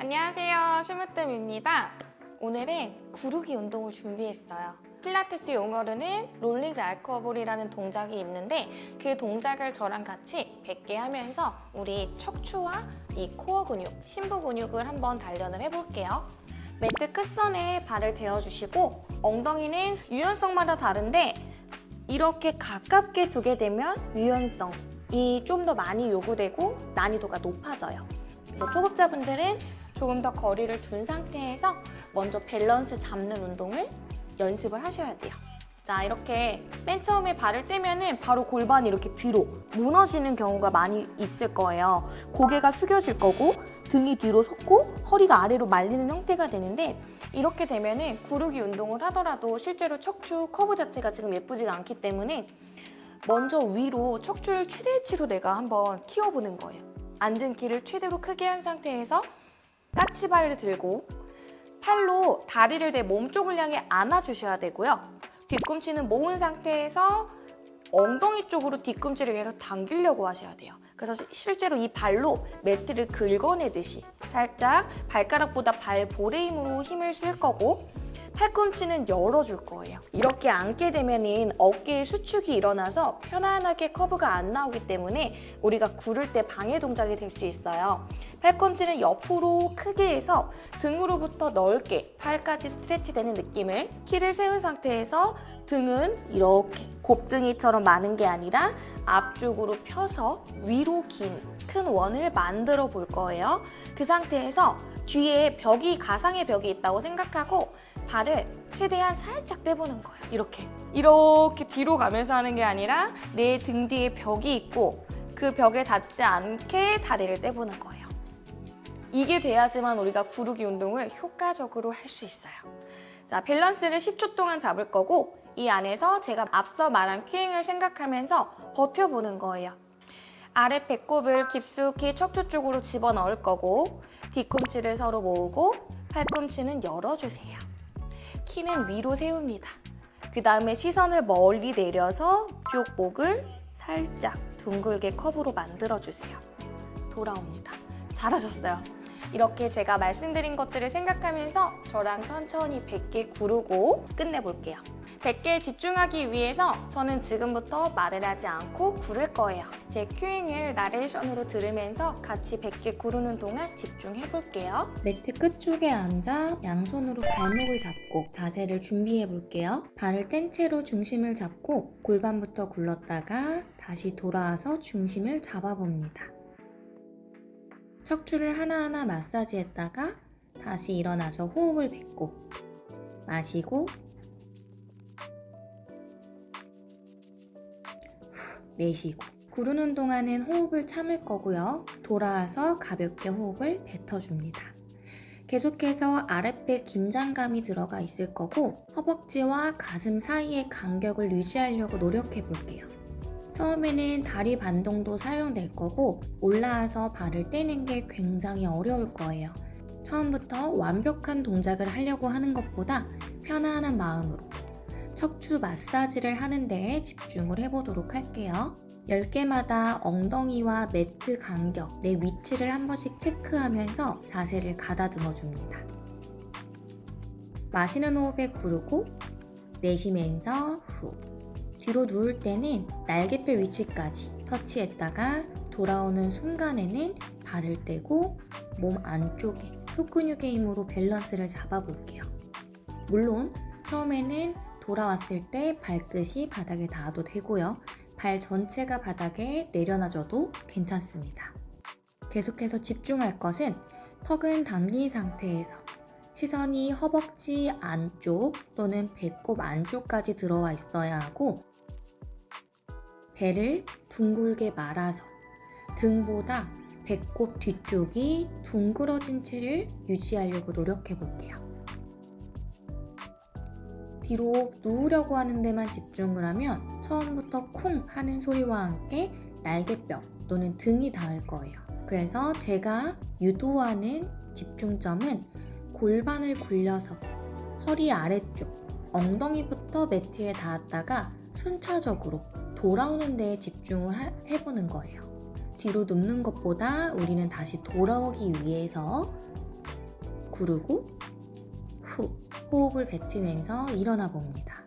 안녕하세요. 심으뜸입니다. 오늘은 구르기 운동을 준비했어요. 필라테스 용어로는 rolling like a ball이라는 동작이 있는데 그 동작을 저랑 같이 100개 하면서 우리 척추와 이 코어 근육, 심부 근육을 한번 단련을 해볼게요. 매트 끝선에 발을 대어주시고 엉덩이는 유연성마다 다른데 이렇게 가깝게 두게 되면 유연성이 좀 더 많이 요구되고 난이도가 높아져요. 뭐 초급자분들은 조금 더 거리를 둔 상태에서 먼저 밸런스 잡는 운동을 연습을 하셔야 돼요. 자 이렇게 맨 처음에 발을 떼면 은 바로 골반이 이렇게 뒤로 무너지는 경우가 많이 있을 거예요. 고개가 숙여질 거고 등이 뒤로 솟고 허리가 아래로 말리는 형태가 되는데 이렇게 되면 은 구르기 운동을 하더라도 실제로 척추 커브 자체가 지금 예쁘지가 않기 때문에 먼저 위로 척추를 최대치로 내가 한번 키워보는 거예요. 앉은 키를 최대로 크게 한 상태에서 까치발을 들고 팔로 다리를 내 몸쪽을 향해 안아주셔야 되고요. 뒤꿈치는 모은 상태에서 엉덩이 쪽으로 뒤꿈치를 계속 당기려고 하셔야 돼요. 그래서 실제로 이 발로 매트를 긁어내듯이 살짝 발가락보다 발볼의 힘으로 힘을 쓸 거고 팔꿈치는 열어줄 거예요. 이렇게 앉게 되면 어깨에 수축이 일어나서 편안하게 커브가 안 나오기 때문에 우리가 구를 때 방해 동작이 될 수 있어요. 팔꿈치는 옆으로 크게 해서 등으로부터 넓게 팔까지 스트레치 되는 느낌을 키를 세운 상태에서 등은 이렇게 곱등이처럼 많은 게 아니라 앞쪽으로 펴서 위로 긴 큰 원을 만들어 볼 거예요. 그 상태에서 뒤에 벽이 가상의 벽이 있다고 생각하고 발을 최대한 살짝 떼보는 거예요. 이렇게. 이렇게 뒤로 가면서 하는 게 아니라 내 등 뒤에 벽이 있고 그 벽에 닿지 않게 다리를 떼보는 거예요. 이게 돼야지만 우리가 구르기 운동을 효과적으로 할 수 있어요. 자, 밸런스를 10초 동안 잡을 거고 이 안에서 제가 앞서 말한 cueing을 생각하면서 버텨보는 거예요. 아래 배꼽을 깊숙이 척추 쪽으로 집어넣을 거고 뒤꿈치를 서로 모으고 팔꿈치는 열어주세요. 키는 위로 세웁니다. 그 다음에 시선을 멀리 내려서 쭉 목을 살짝 둥글게 컵으로 만들어주세요. 돌아옵니다. 잘하셨어요. 이렇게 제가 말씀드린 것들을 생각하면서 저랑 천천히 100개 구르고 끝내볼게요. 100개에 집중하기 위해서 저는 지금부터 말을 하지 않고 구를 거예요. 제 큐잉을 나레이션으로 들으면서 같이 100개 구르는 동안 집중해볼게요. 매트 끝쪽에 앉아 양손으로 발목을 잡고 자세를 준비해 볼게요. 발을 뗀 채로 중심을 잡고 골반부터 굴렀다가 다시 돌아와서 중심을 잡아봅니다. 척추를 하나하나 마사지했다가 다시 일어나서 호흡을 뱉고 마시고 내쉬고 구르는 동안은 호흡을 참을 거고요. 돌아와서 가볍게 호흡을 뱉어줍니다. 계속해서 아랫배 긴장감이 들어가 있을 거고 허벅지와 가슴 사이의 간격을 유지하려고 노력해 볼게요. 처음에는 다리 반동도 사용될 거고 올라와서 발을 떼는 게 굉장히 어려울 거예요. 처음부터 완벽한 동작을 하려고 하는 것보다 편안한 마음으로 척추 마사지를 하는 데에 집중을 해보도록 할게요. 10개마다 엉덩이와 매트 간격, 내 위치를 한 번씩 체크하면서 자세를 가다듬어 줍니다. 마시는 호흡에 구르고 내쉬면서 후 뒤로 누울 때는 날개뼈 위치까지 터치했다가 돌아오는 순간에는 발을 떼고 몸 안쪽에 속근육의 힘으로 밸런스를 잡아볼게요. 물론 처음에는 돌아왔을 때 발끝이 바닥에 닿아도 되고요. 발 전체가 바닥에 내려놔줘도 괜찮습니다. 계속해서 집중할 것은 턱은 당긴 상태에서 시선이 허벅지 안쪽 또는 배꼽 안쪽까지 들어와 있어야 하고 배를 둥글게 말아서 등보다 배꼽 뒤쪽이 둥그러진 채를 유지하려고 노력해 볼게요. 뒤로 누우려고 하는 데만 집중을 하면 처음부터 쿵 하는 소리와 함께 날개뼈 또는 등이 닿을 거예요. 그래서 제가 유도하는 집중점은 골반을 굴려서 허리 아래쪽, 엉덩이부터 매트에 닿았다가 순차적으로 돌아오는 데에 집중을 하- 해보는 거예요. 뒤로 눕는 것보다 우리는 다시 돌아오기 위해서 구르고 후 호흡을 뱉으면서 일어나 봅니다.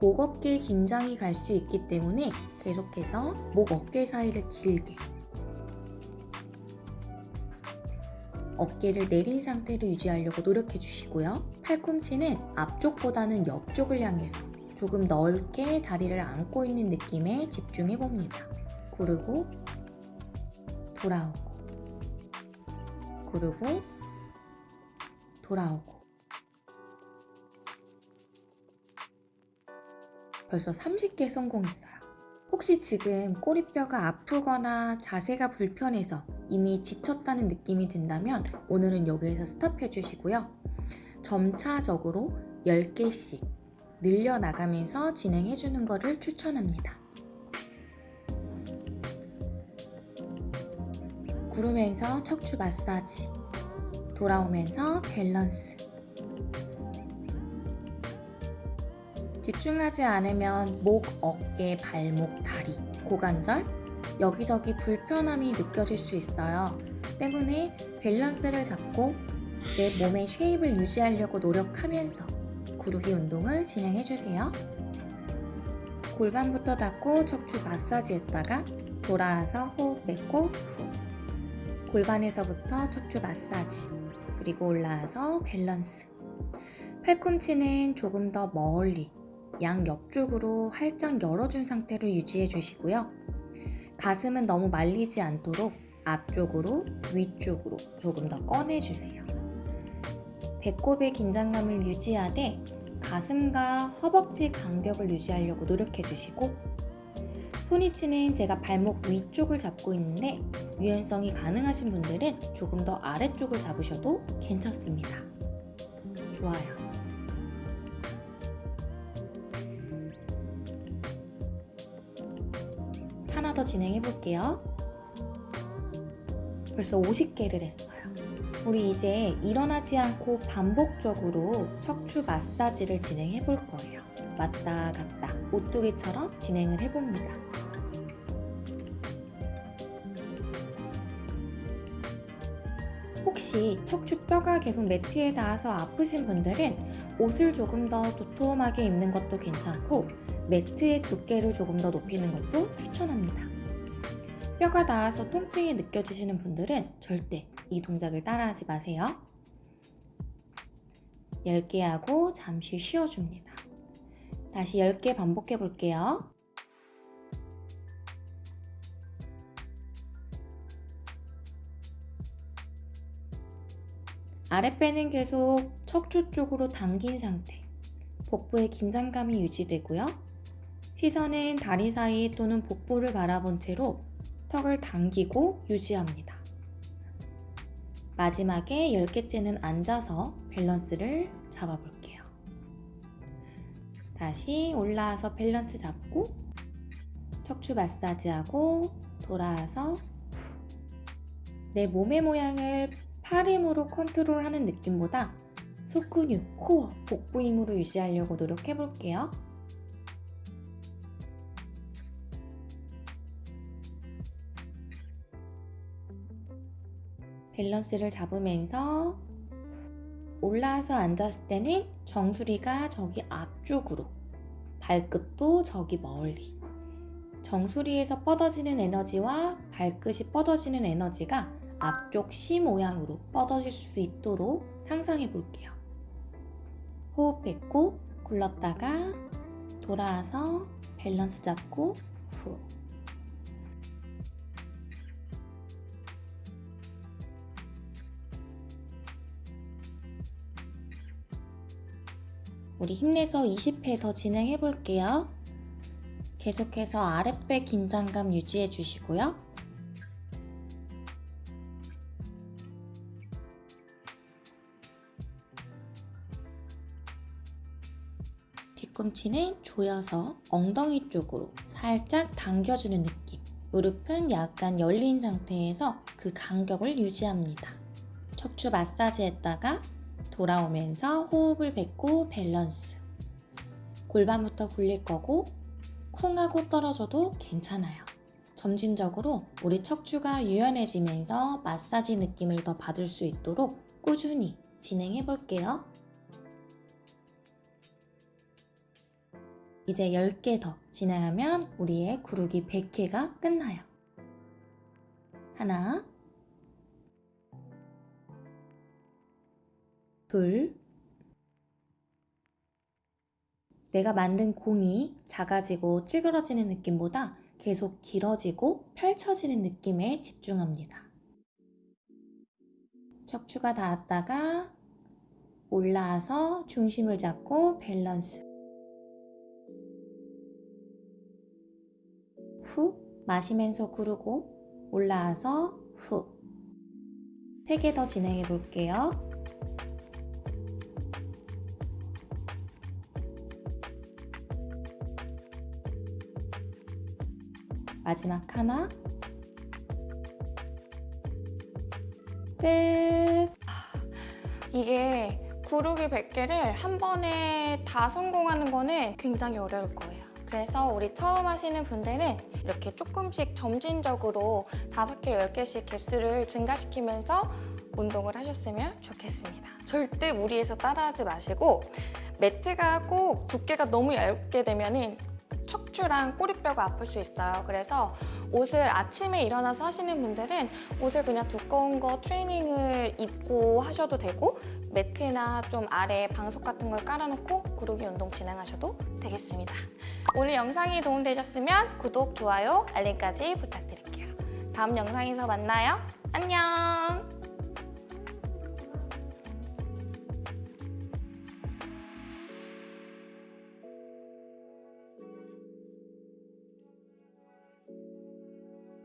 목 어깨 긴장이 갈 수 있기 때문에 계속해서 목 어깨 사이를 길게 어깨를 내린 상태로 유지하려고 노력해 주시고요. 팔꿈치는 앞쪽보다는 옆쪽을 향해서 조금 넓게 다리를 안고 있는 느낌에 집중해 봅니다. 구르고 돌아오고 구르고 돌아오고 벌써 30개 성공했어요. 혹시 지금 꼬리뼈가 아프거나 자세가 불편해서 이미 지쳤다는 느낌이 든다면 오늘은 여기에서 스탑해 주시고요. 점차적으로 10개씩 늘려나가면서 진행해 주는 것을 추천합니다. 구르면서 척추 마사지, 돌아오면서 밸런스. 집중하지 않으면 목, 어깨, 발목, 다리, 고관절, 여기저기 불편함이 느껴질 수 있어요. 때문에 밸런스를 잡고 내 몸의 shape을 유지하려고 노력하면서 구르기 운동을 진행해 주세요. 골반부터 닫고 척추 마사지 했다가 돌아와서 호흡 뱉고 후. 골반에서부터 척추 마사지, 그리고 올라와서 밸런스. 팔꿈치는 조금 더 멀리 양 옆쪽으로 활짝 열어준 상태로 유지해 주시고요. 가슴은 너무 말리지 않도록 앞쪽으로 위쪽으로 조금 더 꺼내주세요. 배꼽의 긴장감을 유지하되 가슴과 허벅지 간격을 유지하려고 노력해 주시고 손위치는 제가 발목 위쪽을 잡고 있는데 유연성이 가능하신 분들은 조금 더 아래쪽을 잡으셔도 괜찮습니다. 좋아요. 더 진행해 볼게요. 벌써 50개를 했어요. 우리 이제 일어나지 않고 반복적으로 척추 마사지를 진행해 볼 거예요. 왔다 갔다 오뚜기처럼 진행을 해 봅니다. 혹시 척추뼈가 계속 매트에 닿아서 아프신 분들은 옷을 조금 더 도톰하게 입는 것도 괜찮고 매트의 두께를 조금 더 높이는 것도 추천합니다. 뼈가 닿아서 통증이 느껴지시는 분들은 절대 이 동작을 따라하지 마세요. 10개 하고 잠시 쉬어줍니다. 다시 10개 반복해 볼게요. 아랫배는 계속 척추 쪽으로 당긴 상태. 복부의 긴장감이 유지되고요. 시선은 다리 사이 또는 복부를 바라본 채로 턱을 당기고 유지합니다. 마지막에 10개째는 앉아서 밸런스를 잡아볼게요. 다시 올라와서 밸런스 잡고 척추 마사지하고 돌아와서 내 몸의 모양을 팔 힘으로 컨트롤하는 느낌보다 속근육, 코어, 복부 힘으로 유지하려고 노력해 볼게요. 밸런스를 잡으면서 올라와서 앉았을 때는 정수리가 저기 앞쪽으로, 발끝도 저기 멀리. 정수리에서 뻗어지는 에너지와 발끝이 뻗어지는 에너지가 앞쪽 C 모양으로 뻗어질 수 있도록 상상해 볼게요. 호흡 뱉고 굴렀다가 돌아와서 밸런스 잡고 후. 우리 힘내서 20회 더 진행해 볼게요. 계속해서 아랫배 긴장감 유지해 주시고요. 뒤꿈치는 조여서 엉덩이 쪽으로 살짝 당겨주는 느낌. 무릎은 약간 열린 상태에서 그 간격을 유지합니다. 척추 마사지 했다가 돌아오면서 호흡을 뱉고 밸런스. 골반부터 굴릴 거고 쿵 하고 떨어져도 괜찮아요. 점진적으로 우리 척추가 유연해지면서 마사지 느낌을 더 받을 수 있도록 꾸준히 진행해 볼게요. 이제 10개 더 진행하면 우리의 구르기 100회가 끝나요. 하나, 둘, 내가 만든 공이 작아지고 찌그러지는 느낌보다 계속 길어지고 펼쳐지는 느낌에 집중합니다. 척추가 닿았다가 올라와서 중심을 잡고 밸런스. 후 마시면서 구르고 올라와서 후. 세개더 진행해 볼게요. 마지막 하나. 끝. 이게 구르기 100개를 한 번에 다 성공하는 거는 굉장히 어려울 거예요. 그래서 우리 처음 하시는 분들은 이렇게 조금씩 점진적으로 5개, 10개씩 개수를 증가시키면서 운동을 하셨으면 좋겠습니다. 절대 무리해서 따라하지 마시고 매트가 꼭 두께가 너무 얇게 되면 은 척추랑 꼬리뼈가 아플 수 있어요. 그래서 옷을 아침에 일어나서 하시는 분들은 옷을 그냥 두꺼운 거 트레이닝을 입고 하셔도 되고 매트나 좀 아래 방석 같은 걸 깔아놓고 구르기 운동 진행하셔도 되겠습니다. 오늘 영상이 도움되셨으면 구독, 좋아요, 알림까지 부탁드릴게요. 다음 영상에서 만나요. 안녕!